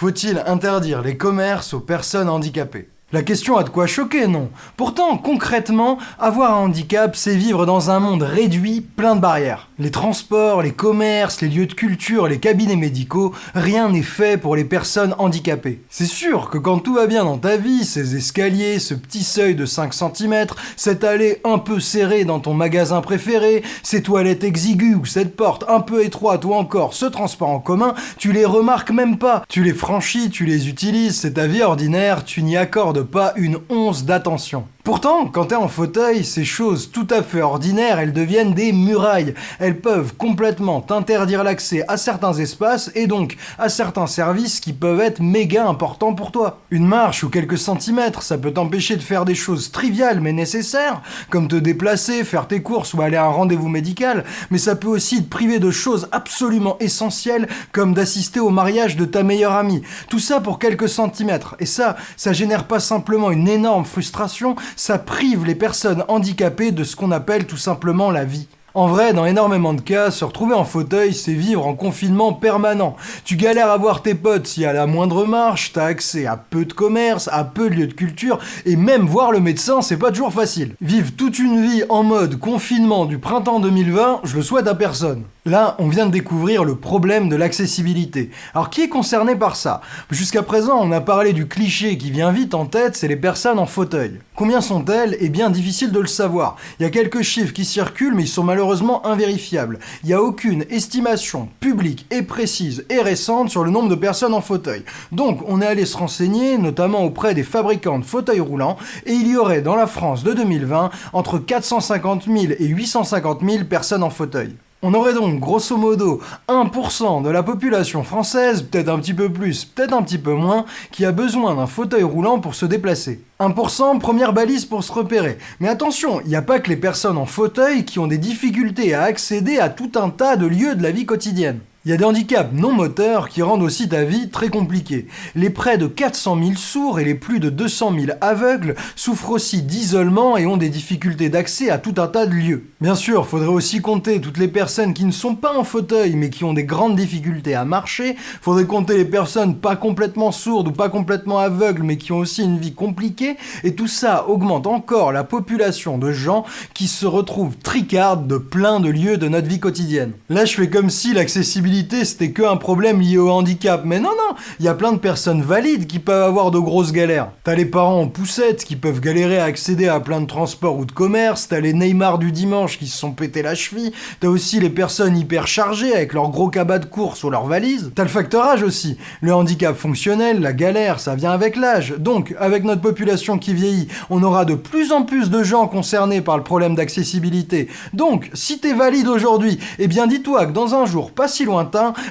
Faut-il interdire les commerces aux personnes handicapées? La question a de quoi choquer, non? Pourtant, concrètement, avoir un handicap, c'est vivre dans un monde réduit, plein de barrières. Les transports, les commerces, les lieux de culture, les cabinets médicaux, rien n'est fait pour les personnes handicapées. C'est sûr que quand tout va bien dans ta vie, ces escaliers, ce petit seuil de 5 cm, cette allée un peu serrée dans ton magasin préféré, ces toilettes exiguës ou cette porte un peu étroite ou encore ce transport en commun, tu les remarques même pas. Tu les franchis, tu les utilises, c'est ta vie ordinaire, tu n'y accordes pas une once d'attention. Pourtant, quand t'es en fauteuil, ces choses tout à fait ordinaires, elles deviennent des murailles. Elles peuvent complètement t'interdire l'accès à certains espaces et donc à certains services qui peuvent être méga importants pour toi. Une marche ou quelques centimètres, ça peut t'empêcher de faire des choses triviales mais nécessaires, comme te déplacer, faire tes courses ou aller à un rendez-vous médical, mais ça peut aussi te priver de choses absolument essentielles comme d'assister au mariage de ta meilleure amie. Tout ça pour quelques centimètres. Et ça, ça génère pas simplement une énorme frustration, ça prive les personnes handicapées de ce qu'on appelle tout simplement la vie. En vrai, dans énormément de cas, se retrouver en fauteuil, c'est vivre en confinement permanent. Tu galères à voir tes potes y a la moindre marche, t'as accès à peu de commerce, à peu de lieux de culture, et même voir le médecin, c'est pas toujours facile. Vivre toute une vie en mode confinement du printemps 2020, je le souhaite à personne. Là, on vient de découvrir le problème de l'accessibilité. Alors qui est concerné par ça? Jusqu'à présent, on a parlé du cliché qui vient vite en tête, c'est les personnes en fauteuil. Combien sont-elles? Eh bien, difficile de le savoir. Il y a quelques chiffres qui circulent, mais ils sont malheureusement invérifiables. Il n'y a aucune estimation publique et précise et récente sur le nombre de personnes en fauteuil. Donc, on est allé se renseigner, notamment auprès des fabricants de fauteuils roulants, et il y aurait dans la France de 2020 entre 450 000 et 850 000 personnes en fauteuil. On aurait donc grosso modo 1% de la population française, peut-être un petit peu plus, peut-être un petit peu moins, qui a besoin d'un fauteuil roulant pour se déplacer. 1%, première balise pour se repérer. Mais attention, il n'y a pas que les personnes en fauteuil qui ont des difficultés à accéder à tout un tas de lieux de la vie quotidienne. Il y a des handicaps non moteurs qui rendent aussi ta vie très compliquée. Les près de 400 000 sourds et les plus de 200 000 aveugles souffrent aussi d'isolement et ont des difficultés d'accès à tout un tas de lieux. Bien sûr, faudrait aussi compter toutes les personnes qui ne sont pas en fauteuil mais qui ont des grandes difficultés à marcher. Faudrait compter les personnes pas complètement sourdes ou pas complètement aveugles mais qui ont aussi une vie compliquée. Et tout ça augmente encore la population de gens qui se retrouvent tricardes de plein de lieux de notre vie quotidienne. Là, je fais comme si l'accessibilité c'était que un problème lié au handicap. Mais non, non, il y a plein de personnes valides qui peuvent avoir de grosses galères. T'as les parents en poussette qui peuvent galérer à accéder à plein de transports ou de commerce, t'as les Neymar du dimanche qui se sont pété la cheville, t'as aussi les personnes hyper chargées avec leurs gros cabas de course ou leurs valises, t'as le facteur âge aussi. Le handicap fonctionnel, la galère, ça vient avec l'âge. Donc, avec notre population qui vieillit, on aura de plus en plus de gens concernés par le problème d'accessibilité. Donc, si t'es valide aujourd'hui, eh bien dis-toi que dans un jour pas si loin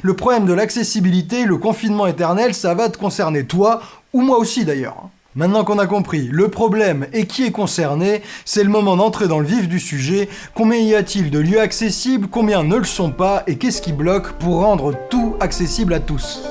le problème de l'accessibilité, le confinement éternel, ça va te concerner toi, ou moi aussi d'ailleurs. Maintenant qu'on a compris le problème et qui est concerné, c'est le moment d'entrer dans le vif du sujet. Combien y a-t-il de lieux accessibles, combien ne le sont pas, et qu'est-ce qui bloque pour rendre tout accessible à tous?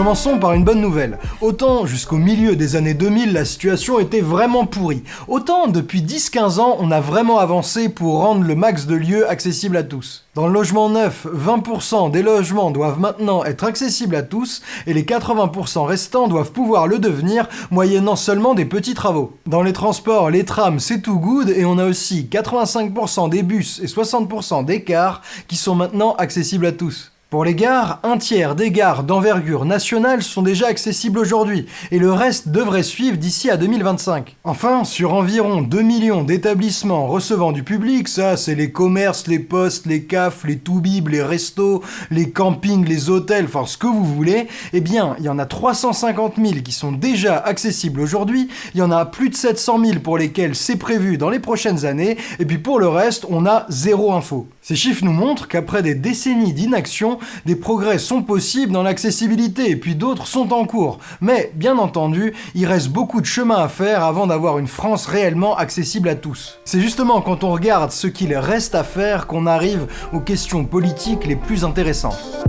Commençons par une bonne nouvelle. Autant jusqu'au milieu des années 2000, la situation était vraiment pourrie. Autant depuis 10-15 ans, on a vraiment avancé pour rendre le max de lieux accessible à tous. Dans le logement neuf, 20% des logements doivent maintenant être accessibles à tous et les 80% restants doivent pouvoir le devenir moyennant seulement des petits travaux. Dans les transports, les trams, c'est tout good et on a aussi 85% des bus et 60% des cars qui sont maintenant accessibles à tous. Pour les gares, un tiers des gares d'envergure nationale sont déjà accessibles aujourd'hui, et le reste devrait suivre d'ici à 2025. Enfin, sur environ 2 millions d'établissements recevant du public, ça c'est les commerces, les postes, les cafes, les toubibs, les restos, les campings, les hôtels, enfin ce que vous voulez, eh bien, il y en a 350 000 qui sont déjà accessibles aujourd'hui, il y en a plus de 700 000 pour lesquels c'est prévu dans les prochaines années, et puis pour le reste, on a zéro info. Ces chiffres nous montrent qu'après des décennies d'inaction, des progrès sont possibles dans l'accessibilité et puis d'autres sont en cours. Mais, bien entendu, il reste beaucoup de chemin à faire avant d'avoir une France réellement accessible à tous. C'est justement quand on regarde ce qu'il reste à faire qu'on arrive aux questions politiques les plus intéressantes.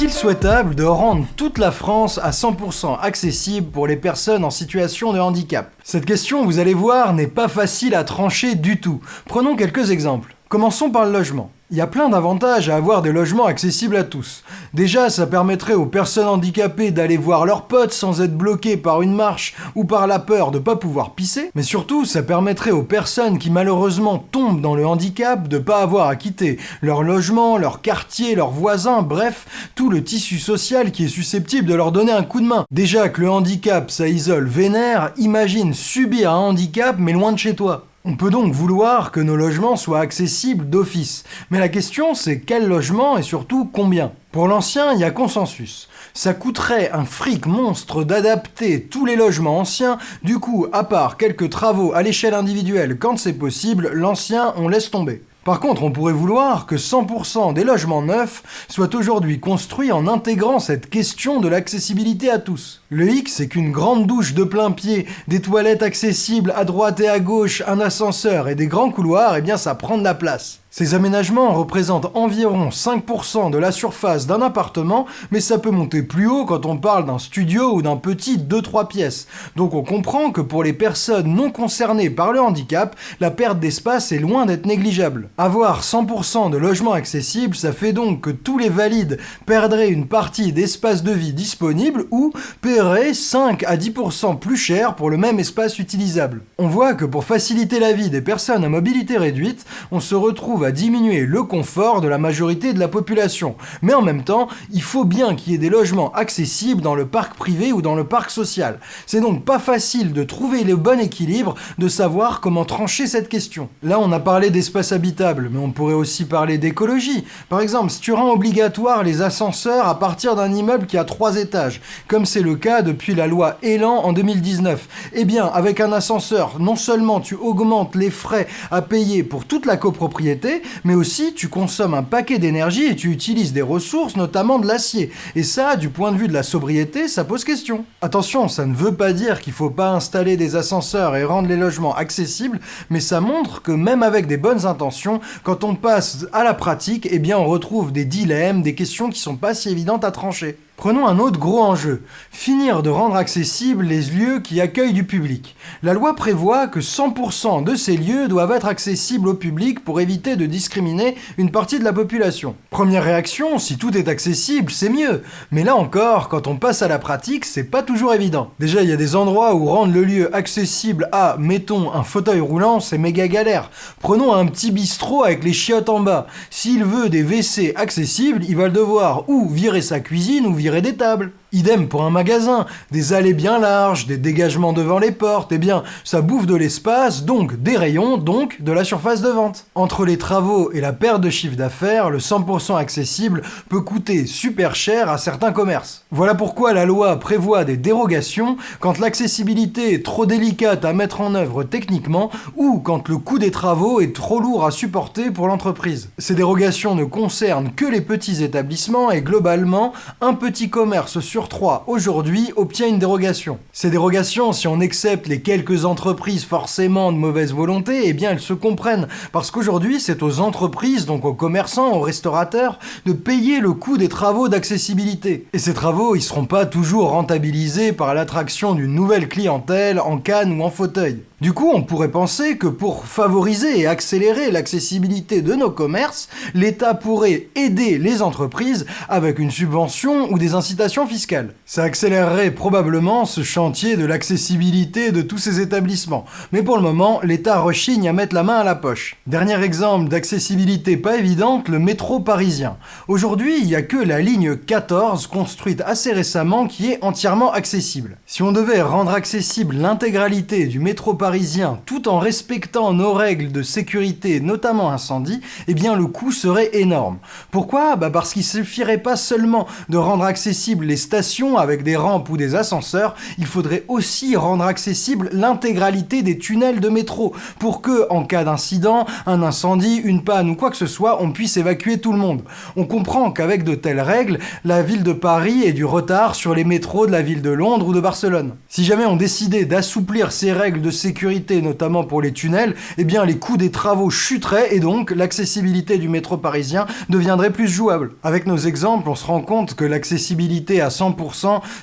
Est-il souhaitable de rendre toute la France à 100% accessible pour les personnes en situation de handicap? Cette question, vous allez voir, n'est pas facile à trancher du tout. Prenons quelques exemples. Commençons par le logement. Il y a plein d'avantages à avoir des logements accessibles à tous. Déjà, ça permettrait aux personnes handicapées d'aller voir leurs potes sans être bloquées par une marche ou par la peur de pas pouvoir pisser. Mais surtout, ça permettrait aux personnes qui malheureusement tombent dans le handicap de pas avoir à quitter leur logement, leur quartier, leurs voisins, bref, tout le tissu social qui est susceptible de leur donner un coup de main. Déjà que le handicap, ça isole vénère, imagine subir un handicap mais loin de chez toi. On peut donc vouloir que nos logements soient accessibles d'office. Mais la question c'est quel logement et surtout combien? Pour l'ancien, il y a consensus. Ça coûterait un fric monstre d'adapter tous les logements anciens, du coup, à part quelques travaux à l'échelle individuelle quand c'est possible, l'ancien on laisse tomber. Par contre, on pourrait vouloir que 100% des logements neufs soient aujourd'hui construits en intégrant cette question de l'accessibilité à tous. Le X, c'est qu'une grande douche de plein pied, des toilettes accessibles à droite et à gauche, un ascenseur et des grands couloirs, eh bien ça prend de la place. Ces aménagements représentent environ 5% de la surface d'un appartement, mais ça peut monter plus haut quand on parle d'un studio ou d'un petit 2-3 pièces. Donc on comprend que pour les personnes non concernées par le handicap, la perte d'espace est loin d'être négligeable. Avoir 100% de logements accessibles, ça fait donc que tous les valides perdraient une partie d'espace de vie disponible ou paieraient 5 à 10% plus cher pour le même espace utilisable. On voit que pour faciliter la vie des personnes à mobilité réduite, on se retrouve diminuer le confort de la majorité de la population. Mais en même temps, il faut bien qu'il y ait des logements accessibles dans le parc privé ou dans le parc social. C'est donc pas facile de trouver le bon équilibre, de savoir comment trancher cette question. Là, on a parlé d'espace habitable, mais on pourrait aussi parler d'écologie. Par exemple, si tu rends obligatoire les ascenseurs à partir d'un immeuble qui a trois étages, comme c'est le cas depuis la loi Elan en 2019, eh bien, avec un ascenseur, non seulement tu augmentes les frais à payer pour toute la copropriété, mais aussi tu consommes un paquet d'énergie et tu utilises des ressources, notamment de l'acier. Et ça, du point de vue de la sobriété, ça pose question. Attention, ça ne veut pas dire qu'il faut pas installer des ascenseurs et rendre les logements accessibles, mais ça montre que même avec des bonnes intentions, quand on passe à la pratique, eh on retrouve des dilemmes, des questions qui sont pas si évidentes à trancher. Prenons un autre gros enjeu, finir de rendre accessibles les lieux qui accueillent du public. La loi prévoit que 100% de ces lieux doivent être accessibles au public pour éviter de discriminer une partie de la population. Première réaction, si tout est accessible, c'est mieux. Mais là encore, quand on passe à la pratique, c'est pas toujours évident. Déjà, il y a des endroits où rendre le lieu accessible à, mettons, un fauteuil roulant, c'est méga galère. Prenons un petit bistrot avec les chiottes en bas. S'il veut des WC accessibles, il va devoir ou virer sa cuisine ou virer des tables. Idem pour un magasin, des allées bien larges, des dégagements devant les portes, eh bien, ça bouffe de l'espace, donc des rayons, donc de la surface de vente. Entre les travaux et la perte de chiffre d'affaires, le 100% accessible peut coûter super cher à certains commerces. Voilà pourquoi la loi prévoit des dérogations quand l'accessibilité est trop délicate à mettre en œuvre techniquement ou quand le coût des travaux est trop lourd à supporter pour l'entreprise. Ces dérogations ne concernent que les petits établissements et globalement, un petit commerce sur 3 aujourd'hui obtient une dérogation. Ces dérogations, si on accepte les quelques entreprises forcément de mauvaise volonté, eh bien elles se comprennent. Parce qu'aujourd'hui, c'est aux entreprises, donc aux commerçants, aux restaurateurs, de payer le coût des travaux d'accessibilité. Et ces travaux, ils seront pas toujours rentabilisés par l'attraction d'une nouvelle clientèle en canne ou en fauteuil. Du coup, on pourrait penser que pour favoriser et accélérer l'accessibilité de nos commerces, l'État pourrait aider les entreprises avec une subvention ou des incitations fiscales. Ça accélérerait probablement ce chantier de l'accessibilité de tous ces établissements. Mais pour le moment, l'État rechigne à mettre la main à la poche. Dernier exemple d'accessibilité pas évidente, le métro parisien. Aujourd'hui, il n'y a que la ligne 14 construite assez récemment qui est entièrement accessible. Si on devait rendre accessible l'intégralité du métro parisien tout en respectant nos règles de sécurité, notamment incendie, eh bien le coût serait énorme. Pourquoi? Bah Parce qu'il suffirait pas seulement de rendre accessibles les stations avec des rampes ou des ascenseurs, il faudrait aussi rendre accessible l'intégralité des tunnels de métro pour que, en cas d'incident, un incendie, une panne ou quoi que ce soit, on puisse évacuer tout le monde. On comprend qu'avec de telles règles, la ville de Paris ait du retard sur les métros de la ville de Londres ou de Barcelone. Si jamais on décidait d'assouplir ces règles de sécurité notamment pour les tunnels, eh bien les coûts des travaux chuteraient et donc l'accessibilité du métro parisien deviendrait plus jouable. Avec nos exemples, on se rend compte que l'accessibilité à 100%,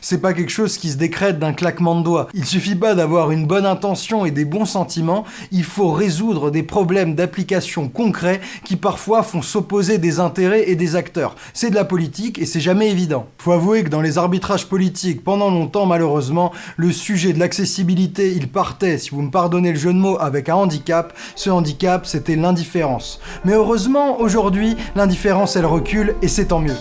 c'est pas quelque chose qui se décrète d'un claquement de doigts. Il suffit pas d'avoir une bonne intention et des bons sentiments, il faut résoudre des problèmes d'application concrets qui parfois font s'opposer des intérêts et des acteurs. C'est de la politique et c'est jamais évident. Faut avouer que dans les arbitrages politiques, pendant longtemps malheureusement, le sujet de l'accessibilité, il partait, si vous me pardonnez le jeu de mots, avec un handicap. Ce handicap, c'était l'indifférence. Mais heureusement, aujourd'hui, l'indifférence, elle recule et c'est tant mieux.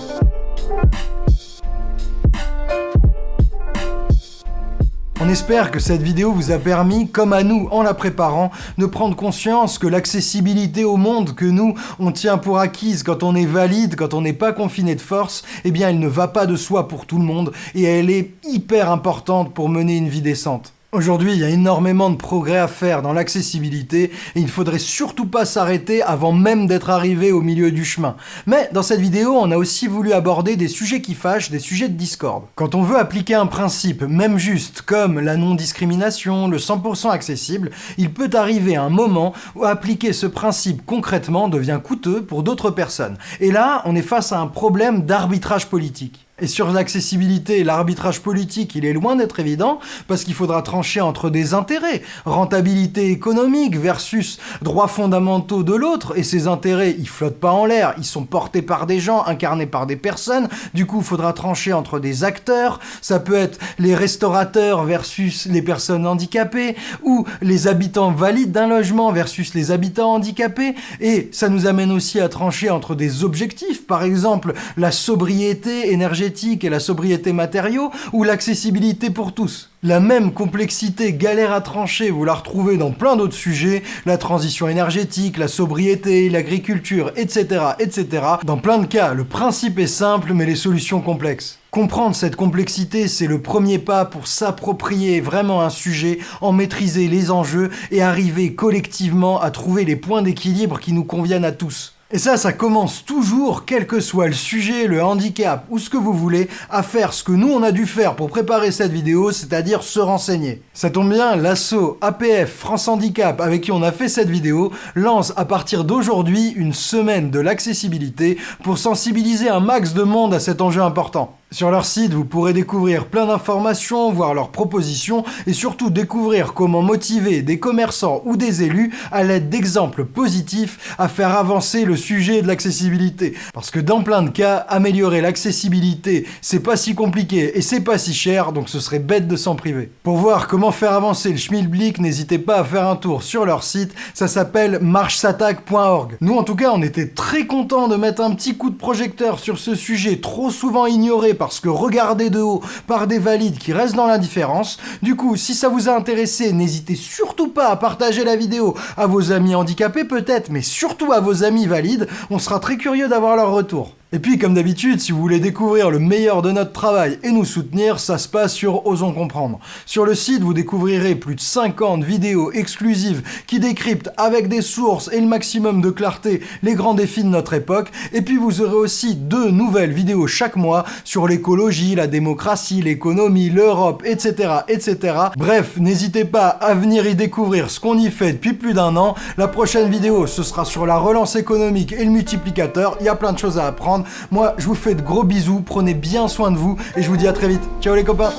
On espère que cette vidéo vous a permis, comme à nous en la préparant, de prendre conscience que l'accessibilité au monde que nous, on tient pour acquise quand on est valide, quand on n'est pas confiné de force, eh bien elle ne va pas de soi pour tout le monde et elle est hyper importante pour mener une vie décente. Aujourd'hui, il y a énormément de progrès à faire dans l'accessibilité et il ne faudrait surtout pas s'arrêter avant même d'être arrivé au milieu du chemin. Mais dans cette vidéo, on a aussi voulu aborder des sujets qui fâchent, des sujets de discorde. Quand on veut appliquer un principe, même juste, comme la non-discrimination, le 100% accessible, il peut arriver un moment où appliquer ce principe concrètement devient coûteux pour d'autres personnes. Et là, on est face à un problème d'arbitrage politique. Et sur l'accessibilité, l'arbitrage politique, il est loin d'être évident, parce qu'il faudra trancher entre des intérêts, rentabilité économique versus droits fondamentaux de l'autre, et ces intérêts, ils flottent pas en l'air, ils sont portés par des gens, incarnés par des personnes, du coup, il faudra trancher entre des acteurs, ça peut être les restaurateurs versus les personnes handicapées, ou les habitants valides d'un logement versus les habitants handicapés, et ça nous amène aussi à trancher entre des objectifs, par exemple, la sobriété énergétique et la sobriété matériaux ou l'accessibilité pour tous. La même complexité galère à trancher, vous la retrouvez dans plein d'autres sujets, la transition énergétique, la sobriété, l'agriculture, etc., etc. Dans plein de cas, le principe est simple, mais les solutions complexes. Comprendre cette complexité, c'est le premier pas pour s'approprier vraiment un sujet, en maîtriser les enjeux et arriver collectivement à trouver les points d'équilibre qui nous conviennent à tous. Et ça, ça commence toujours, quel que soit le sujet, le handicap ou ce que vous voulez, à faire ce que nous on a dû faire pour préparer cette vidéo, c'est-à-dire se renseigner. Ça tombe bien, l'asso APF France Handicap avec qui on a fait cette vidéo lance à partir d'aujourd'hui une semaine de l'accessibilité pour sensibiliser un max de monde à cet enjeu important. Sur leur site, vous pourrez découvrir plein d'informations, voir leurs propositions et surtout découvrir comment motiver des commerçants ou des élus à l'aide d'exemples positifs à faire avancer le sujet de l'accessibilité. Parce que dans plein de cas, améliorer l'accessibilité, c'est pas si compliqué et c'est pas si cher, donc ce serait bête de s'en priver. Pour voir comment faire avancer le schmilblick, n'hésitez pas à faire un tour sur leur site, ça s'appelle marchsatac.org. Nous en tout cas, on était très contents de mettre un petit coup de projecteur sur ce sujet trop souvent ignoré parce que regardé de haut par des valides qui restent dans l'indifférence. Du coup, si ça vous a intéressé, n'hésitez surtout pas à partager la vidéo à vos amis handicapés peut-être, mais surtout à vos amis valides. On sera très curieux d'avoir leur retour. Et puis, comme d'habitude, si vous voulez découvrir le meilleur de notre travail et nous soutenir, ça se passe sur Osons Comprendre. Sur le site, vous découvrirez plus de 50 vidéos exclusives qui décryptent avec des sources et le maximum de clarté les grands défis de notre époque. Et puis, vous aurez aussi deux nouvelles vidéos chaque mois sur l'écologie, la démocratie, l'économie, l'Europe, etc., etc. Bref, n'hésitez pas à venir y découvrir ce qu'on y fait depuis plus d'un an. La prochaine vidéo, ce sera sur la relance économique et le multiplicateur. Il y a plein de choses à apprendre. Moi, je vous fais de gros bisous, prenez bien soin de vous et je vous dis à très vite. Ciao les copains